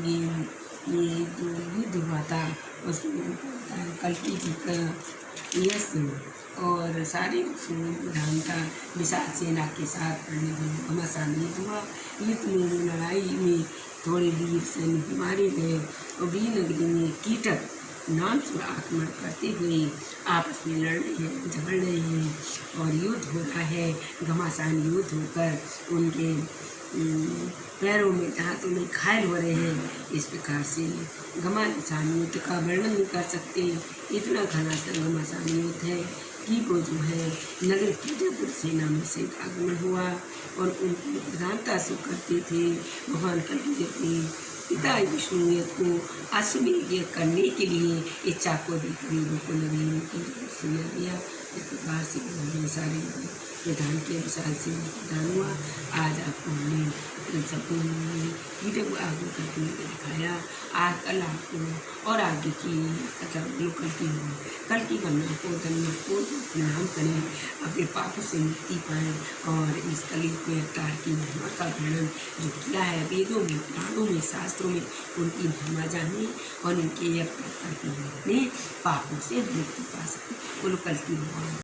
ये ये युद्ध हुआ था उसमें कल्कि जी का यश और सारे राम का विशाल सेना के साथ घमासान युद्ध हुआ युद्ध में लड़ाई में थोड़े वीर सैनिक मारे गए, और वीर नगरी में कीटक नाम से आक्रमण करते हुए आपस में लड़ रहे हैं, झगड़ रहे हैं, और युद्ध हो रहा है, घमासान युद्ध होकर उनके पैरों में, हाथों में घायल हो रहे हैं। इस प्रकार से घमासान युद्ध का वर्णन नहीं कर सकते इतना घना घमासान युद्ध है कि वो जो है नगर कीटापुर सेना में से आगमन हुआ और उनकी प्रधानता से करते थे। भगवान कल अपनी पिता विष्णु को अश्वमेध करने के लिए इच्छा को देखकर लोगों को नदी में दिया इस प्रकार से सारे विधान के अनुसार से प्रदान हुआ। आज आपको हमने सबको वीडियो को आगे करके दिखाया आज कल आपको और आगे की कथा जो करती हो कल की गणना को गणना को नाम करें अपने पापों से मुक्ति पाएँ और इस कली के अवतार की महिमा का वर्णन जो किया है वेदों में पुराणों में शास्त्रों में उनकी महिमा जाने और उनके अवतार की अपने पापों से मुक्ति पा सकें बोलो कल की